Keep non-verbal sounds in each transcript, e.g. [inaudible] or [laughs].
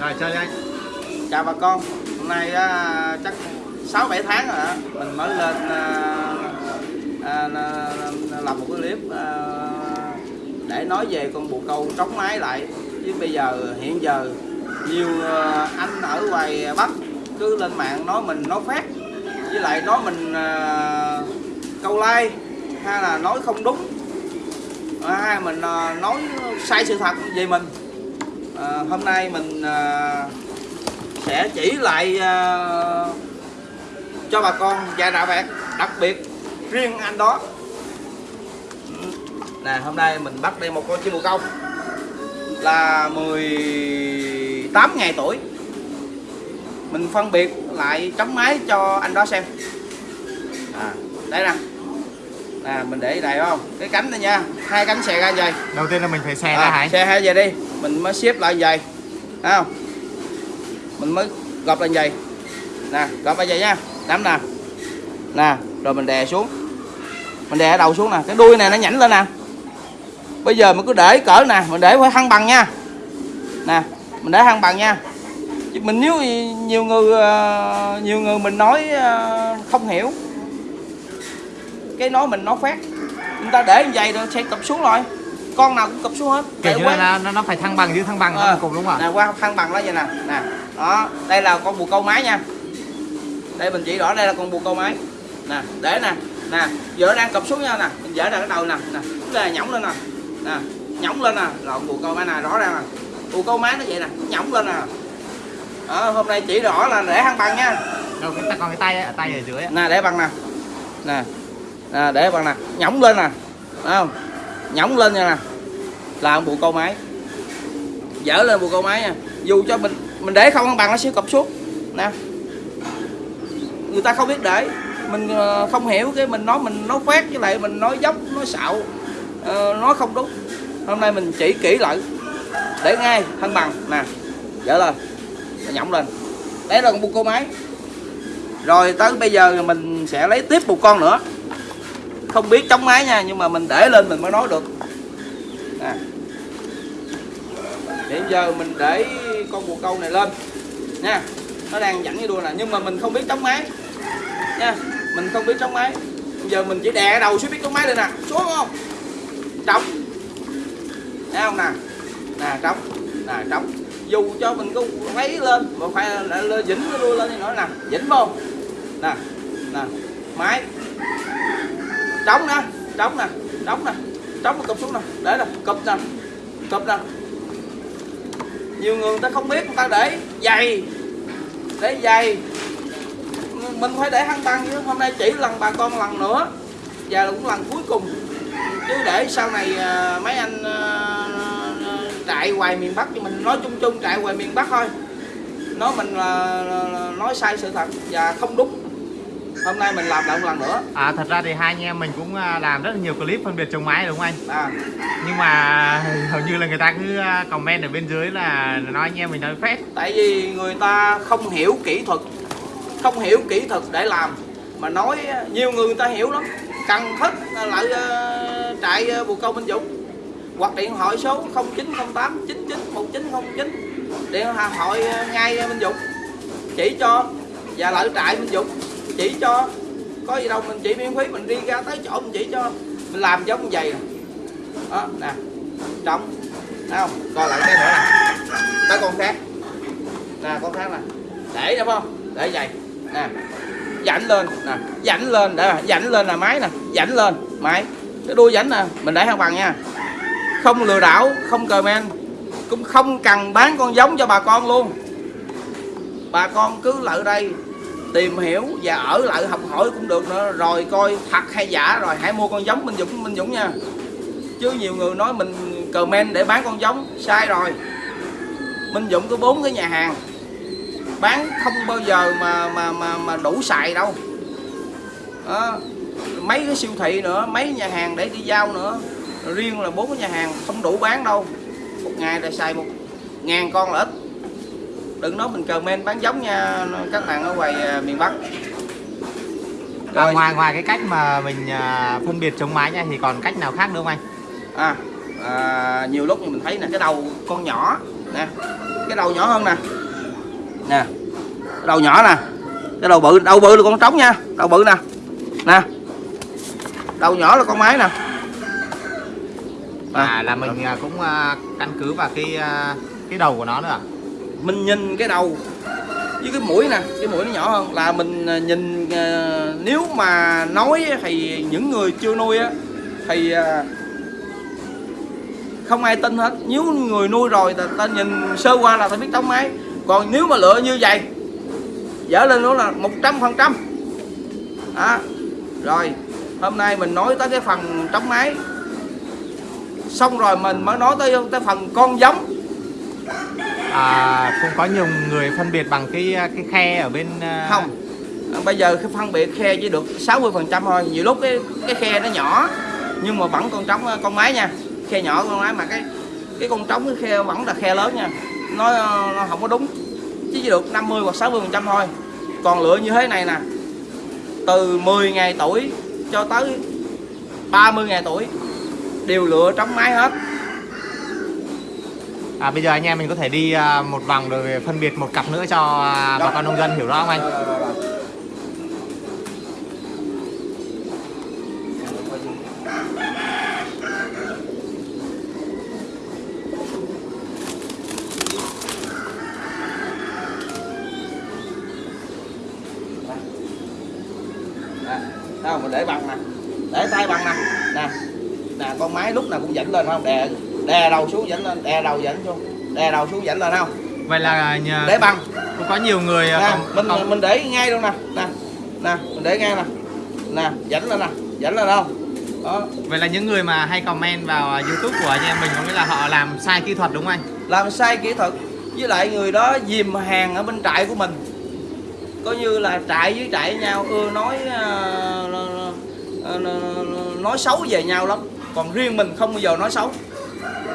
Rồi chơi anh. chào bà con. Hôm nay á, chắc 6 7 tháng rồi đó. mình mới lên à, à, làm một cái clip à, để nói về con bồ câu trống máy lại. Chứ bây giờ hiện giờ nhiều à, anh ở ngoài Bắc cứ lên mạng nói mình nói phát với lại nói mình à, câu like hay là nói không đúng. Hay mình à, nói sai sự thật về mình à, hôm nay mình à, sẽ chỉ lại à, cho bà con vài đạo bạn đặc biệt riêng anh đó. Ừ, nè hôm nay mình bắt đây một con chim bồ câu là 18 ngày tuổi. Mình phân biệt lại chấm máy cho anh đó xem. À, đây nè nè mình để đây không? Cái cánh này nha hai cánh xè ra vậy. Đầu tiên là mình phải xè ra à, hả anh? xe hai về đi. Mình mới xếp lại vậy. Thấy không? Mình mới gọp lên vậy. Nè gọp lại vậy nha. Nắm nè. Nè rồi mình đè xuống. Mình đè đầu xuống nè. Cái đuôi này nó nhảnh lên nè. Bây giờ mình cứ để cỡ nè. Mình để phải thăng bằng nha. Nè mình để thăng bằng nha. Chứ mình nếu nhiều người ờ, nhiều người mình nói ờ, không hiểu cái nói mình nói phát. Người ta để như vậy rồi sẽ cụp xuống rồi con nào cũng cụp xuống hết. Kiểu như là nó, nó phải thăng bằng chứ thăng bằng nó Ờ, cùng đúng không nè qua thăng bằng nó vậy nè. Nè đó đây là con bồ câu máy nha. Đây mình chỉ rõ đây là con bồ câu máy. Nè để nè. Nè giờ nó đang cụp xuống nha nè. Mình dỡ ra cái đầu nè. Nè là nhõng lên nè. Nè nhõng lên nè. Lộn bồ câu máy nè rõ ràng nè. Bồ câu máy nó vậy nè nhõng lên nè. Đó, hôm nay chỉ rõ là để thăng bằng nha. Đâu cái còn cái tay ấy, tay ở dưới ấy. nè để bằng nè. Nè À, nè để bằng nè nhõng lên nè Thấy không? Nhõng lên nha nè. Là bộ câu máy. Dở lên bộ câu máy nha. Dù cho mình mình để không bằng nó sẽ cụp suốt, nè. Người ta không biết để. Mình ờ, không hiểu cái mình nói mình nói phát với lại mình nói dốc nói xạo. Ờ, nó không đúng. Hôm nay mình chỉ kỹ lại. Để ngay thân bằng. Nè dở lên. Nhõng lên. Đấy là con bu câu máy. Rồi tới bây giờ mình sẽ lấy tiếp một con nữa không biết chống máy nha nhưng mà mình để lên mình mới nói được. Nè. Hiện giờ mình để con bồ câu này lên. Nha nó đang dẫn cái đuôi nè nhưng mà mình không biết chống máy. Nha mình không biết chống máy. Bây giờ mình chỉ đè cái đầu xuống biết chống máy lên nè. Xuống không? Trống. Thấy không nè? Nè trống. Nè trống. Dù cho mình có lấy lên mà phải là, là dính cái đuôi lên thì nói nè dính không? Nè nè máy trống nè trống nè trống nè trống nó cụp xuống nè. Để nè cụp nè cụp nè. Nhiều người, người ta không biết người ta để dày để dày mình phải để hăng băng chứ hôm nay chỉ lần bà con lần nữa. Và cũng lần cuối cùng. Chứ để sau này à, mấy anh à, trại hoài miền Bắc thì mình nói chung chung trại hoài miền Bắc thôi. Nói mình là, là, là nói sai sự thật và không đúng hôm nay mình làm lại một lần nữa. À thật ra thì hai anh em mình cũng à, làm rất là nhiều clip phân biệt chống máy đúng không anh? à, Nhưng mà [laughs] hầu như là người ta cứ à, comment ở bên dưới là nói anh em mình nói phép tại vì người ta không hiểu kỹ thuật không hiểu kỹ thuật để làm. Mà nói nhiều người người ta hiểu lắm. Cần thất lại trại bồ câu Minh Dũng. Hoặc điện thoại số 0908 99 1909 điện thoại ngay Minh Dũng. Chỉ cho và lại trại Minh Dũng chỉ cho. Có gì đâu mình chỉ miễn phí mình đi ra tới chỗ mình chỉ cho. Mình làm giống như vậy đó nè. Trống. Thấy không? Coi lại cái nữa nè. Tới con khác. Nè con khác nè. Để đúng không? Để vậy. Nè. Dảnh lên. Nè. Dảnh lên. Để dảnh lên là máy nè. Dảnh lên. Máy. Cái đuôi dảnh nè. Mình để thăng bằng nha. Không lừa đảo không cờ men, cũng không cần bán con giống cho bà con luôn. Bà con cứ lại đây tìm hiểu và ở lại học hỏi cũng được nữa. Rồi coi thật hay giả, rồi hãy mua con giống Minh Dũng Minh Dũng nha. Chứ nhiều người nói mình comment để bán con giống, sai rồi. Minh Dũng có bốn cái nhà hàng. Bán không bao giờ mà mà mà mà đủ xài đâu. Đó. mấy cái siêu thị nữa, mấy nhà hàng để đi giao nữa. Riêng là bốn cái nhà hàng không đủ bán đâu. Một ngày là xài một ngàn con là ít đừng nói mình comment bán giống nha các bạn ở ngoài à, miền Bắc à, Rồi. ngoài ngoài cái cách mà mình à, phân biệt chống máy nha thì còn cách nào khác nữa không anh? à, à nhiều lúc mình thấy nè cái đầu con nhỏ nè cái đầu nhỏ hơn nè nè cái đầu nhỏ nè cái đầu bự đầu bự là con trống nha đầu bự nè nè đầu nhỏ là con mái nè à là mình à, cũng à, căn cứ vào cái à, cái đầu của nó nữa à? Mình nhìn cái đầu với cái mũi nè cái mũi nó nhỏ hơn là mình à, nhìn à, nếu mà nói thì những người chưa nuôi á thì à, không ai tin hết. Nếu người nuôi rồi ta, ta nhìn sơ qua là ta biết trống máy. Còn nếu mà lựa như vậy dở lên nó là một trăm phần trăm. Đó. Rồi hôm nay mình nói tới cái phần trống máy. Xong rồi mình mới nói tới tới phần con giống à cũng có nhiều người phân biệt bằng cái cái khe ở bên à, không. À, bây giờ cái phân biệt khe chỉ được 60 phần trăm thôi. Nhiều lúc cái cái khe nó nhỏ nhưng mà vẫn con trống à, con máy nha. Khe nhỏ con máy mà cái cái con trống cái khe vẫn là khe lớn nha. Nó, nó không có đúng. Chứ chỉ được 50 hoặc 60 phần trăm thôi. Còn lựa như thế này nè từ 10 ngày tuổi cho tới 30 ngày tuổi đều lựa trống máy hết à bây giờ anh em mình có thể đi à, một vòng rồi phân biệt một cặp nữa cho à, bà con nông dân hiểu rõ không anh? Đâu mình để bằng nè? Để tay bằng nè. Nè nè con máy lúc nào cũng dẫn lên không? Đè đè đầu xuống dẫn lên đè đầu dẫn xuống đè đầu xuống dẫn lên không? Vậy là nhờ, để bằng cũng có nhiều người à, nè còn, mình còn, mình để ngay luôn nè nè nè mình để ngay nè nè dẫn lên nè dẫn lên không? Đó. Vậy là những người mà hay comment vào à, youtube của anh em mình có nghĩa là họ làm sai kỹ thuật đúng không anh? Làm sai kỹ thuật với lại người đó dìm hàng ở bên trại của mình. Coi như là trại với trại nhau ưa nói ờ, nói xấu về nhau lắm. Còn riêng mình không bao giờ nói xấu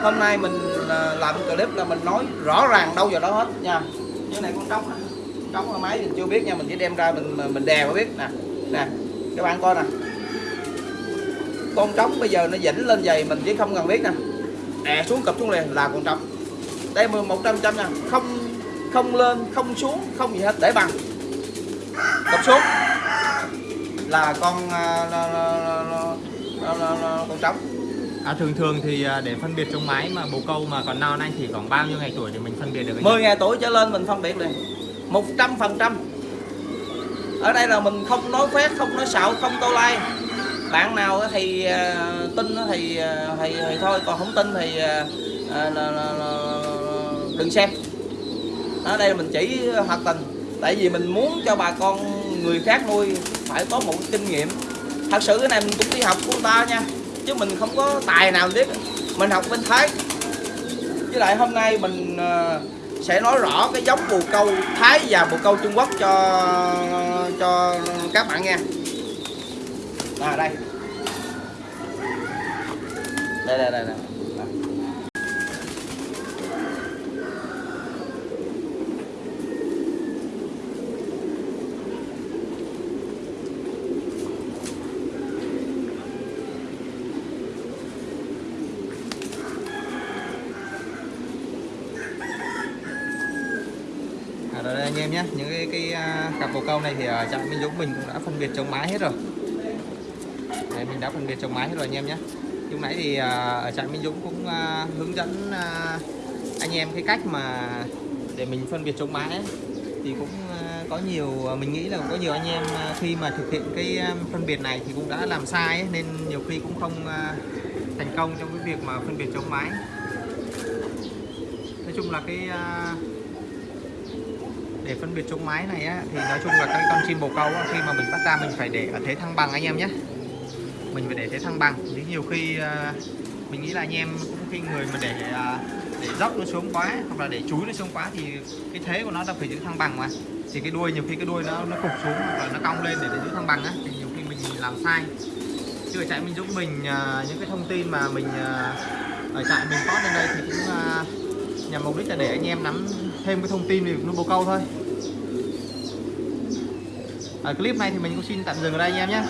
hôm nay mình à, làm clip là mình nói rõ ràng đâu vào đó hết nha. Như này con trống trống ở máy mình chưa biết nha mình chỉ đem ra mình mình đè mới biết. Nè nè các bạn coi nè. Con trống bây giờ nó dĩnh lên giày mình chỉ không cần biết nè. Đè xuống cập xuống liền là con trống. Đây mà một trăm trăm nha. Không không lên không xuống không gì hết để bằng. Cập xuống. Là con là, là, là, là, là, là, là, là, con trống à, thường thường thì à, để phân biệt trong máy mà bồ câu mà còn non anh thì khoảng bao nhiêu ngày tuổi để mình phân biệt được anh 10 ngày tuổi trở lên mình phân biệt liền. Một trăm phần trăm. Ở đây là mình không nói phét không nói xạo không tô lai bạn nào thì à, tin thì, à, thì thì thôi. Còn không tin thì à, là, là, là, đừng xem. Ở đây mình chỉ hoạt tình. Tại vì mình muốn cho bà con người khác nuôi phải có một kinh nghiệm. Thật sự cái này mình cũng đi học của người ta nha chứ mình không có tài nào biết. Mình học bên thái. Với lại hôm nay mình ờ, sẽ nói rõ cái giống bồ câu thái và bồ câu trung quốc cho cho các bạn nghe. À đây. Đây đây đây, đây. À, rồi đây anh em nhé. Những cái, cái à, cặp bồ câu này thì ở trạm Minh Dũng mình cũng đã phân biệt chống mái hết rồi. Đấy, mình đã phân biệt chống mái hết rồi anh em nhé. Lúc nãy thì à, ở trạm Minh Dũng cũng hướng dẫn anh em cái cách mà để mình phân biệt chống mái ấy. thì cũng có nhiều mình nghĩ là cũng có nhiều anh em khi mà thực hiện cái phân biệt này thì cũng đã làm sai ấy, nên nhiều khi cũng không thành công trong cái việc mà phân biệt chống mái. Nói chung là cái để phân biệt chống mái này á, thì nói chung là các con chim bồ câu á, khi mà mình bắt ra mình phải để ở thế thăng bằng anh em nhé. Mình phải để thế thăng bằng. Chứ nhiều khi uh, mình nghĩ là anh em cũng khi người mà để uh, để dốc nó xuống quá hoặc là để chúi nó xuống quá thì cái thế của nó là phải giữ thăng bằng mà. Thì cái đuôi nhiều khi cái đuôi nó nó cục xuống hoặc là nó cong lên để, để giữ thăng bằng á thì nhiều khi mình làm sai. Chứ ở trại Minh mình uh, những cái thông tin mà mình uh, ở trại mình có lên đây thì cũng uh, nhằm mục đích là để anh em nắm thêm cái thông tin về nuôi bồ câu thôi. Ở clip này thì mình cũng xin tạm dừng ở đây anh em nhé.